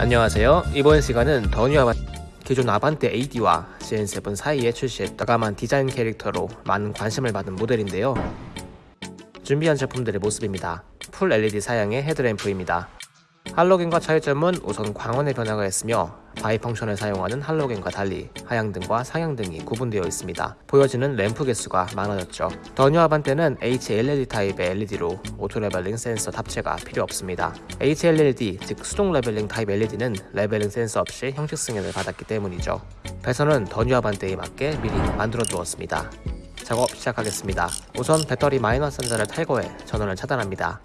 안녕하세요. 이번 시간은 더뉴 아반떼 기존 아반떼 AD와 CN7 사이에 출시했던 과감한 디자인 캐릭터로 많은 관심을 받은 모델인데요. 준비한 제품들의 모습입니다. full LED 사양의 헤드램프입니다. 할로겐과 차이점은 우선 광원의 변화가 있으며 bi-function을 사용하는 할로겐과 달리 하향등과 상향등이 구분되어 있습니다. 보여지는 램프 개수가 많아졌죠. 더뉴 아반떼는 HLLD 타입의 LED로 auto leveling 센서 탑재가 필요 없습니다. HLLD, 즉 수동 leveling 타입 LED는 leveling 센서 없이 형식 승인을 받았기 때문이죠. 배선은 더뉴 아반떼에 맞게 미리 만들어 두었습니다. 작업 시작하겠습니다. 우선 배터리 마이너스 단자를 탈거해 전원을 차단합니다.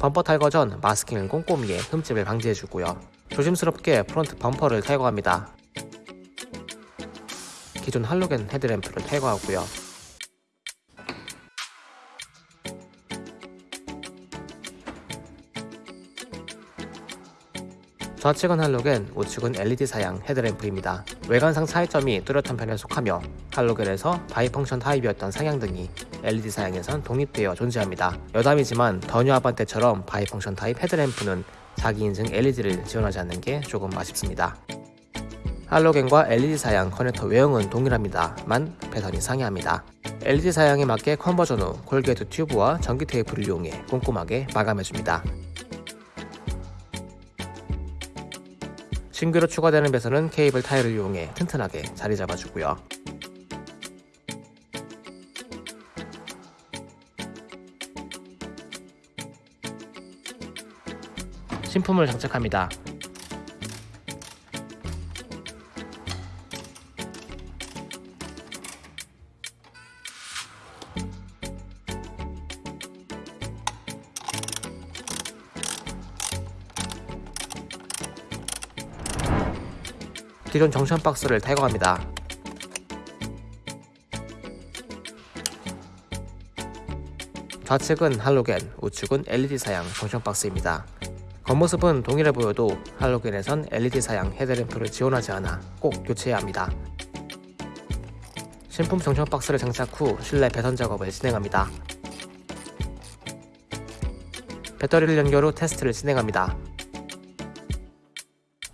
범퍼 탈거 전 마스킹을 꼼꼼히 해 흠집을 방지해주고요. 조심스럽게 프론트 범퍼를 탈거합니다. 기존 할로겐 헤드램프를 탈거하고요. 좌측은 할로겐, 우측은 LED 사양 헤드램프입니다. 외관상 차이점이 뚜렷한 편에 속하며 할로겐에서 bi-function 타입이었던 상향등이 LED 사양에선 독립되어 존재합니다. 여담이지만 더뉴 아반떼처럼 bi-function 타입 헤드램프는 자기 인증 LED를 지원하지 않는 게 조금 아쉽습니다. 할로겐과 LED 사양 커넥터 외형은 동일합니다만 배선이 상이합니다. LED 사양에 맞게 conversion 후 corrugate 튜브와 전기 테이프를 이용해 꼼꼼하게 마감해줍니다. 신규로 추가되는 배선은 케이블 타일을 이용해 튼튼하게 자리 잡아주고요. 신품을 장착합니다. 기존 정션 박스를 탈거합니다. 좌측은 할로겐, 우측은 LED 사양 정션 박스입니다. 겉모습은 동일해 보여도 할로겐에선 LED 사양 헤드램프를 지원하지 않아 꼭 교체해야 합니다. 신품 정션 박스를 장착 후 실내 배선 작업을 진행합니다. 배터리를 연결 후 테스트를 진행합니다.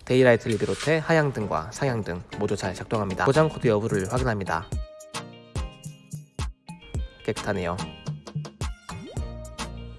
daylight를 비롯해 하향등과 상향등 모두 잘 작동합니다. 고장 코드 여부를 확인합니다. 깨끗하네요.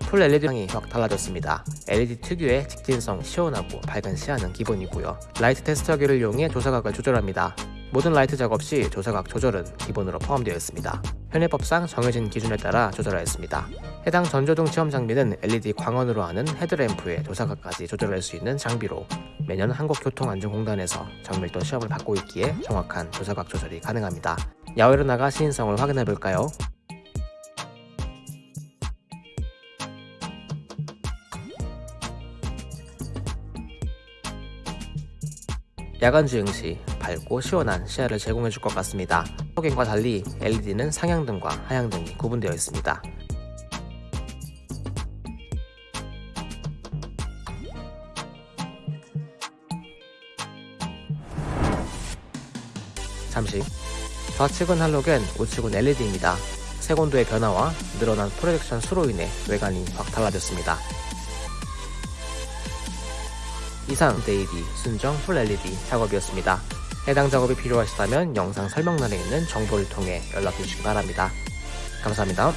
full LED 향이 확 달라졌습니다. LED 특유의 직진성, 시원하고 밝은 시야는 기본이고요. 라이트 테스터기를 이용해 조사각을 조절합니다. 모든 라이트 작업 시 조사각 조절은 기본으로 포함되어 있습니다. 현행법상 정해진 기준에 따라 조절하였습니다. 해당 전조등 시험 장비는 LED 광원으로 하는 헤드램프의 조사각까지 조절할 수 있는 장비로 매년 한국교통안전공단에서 정밀도 시험을 받고 있기에 정확한 조사각 조절이 가능합니다. 야외로 나가 시인성을 확인해볼까요? 야간 주행 시 밝고 시원한 시야를 제공해 줄 것 같습니다. 호갱과 달리 LED는 상향등과 하향등이 구분되어 있습니다. 잠시 좌측은 할로겐, 우측은 LED입니다. 색온도의 변화와 늘어난 projection 수로 인해 외관이 확 달라졌습니다. 이상 데이비 순정 full LED 작업이었습니다. 해당 작업이 필요하시다면 영상 설명란에 있는 정보를 통해 연락주시기 바랍니다. 감사합니다.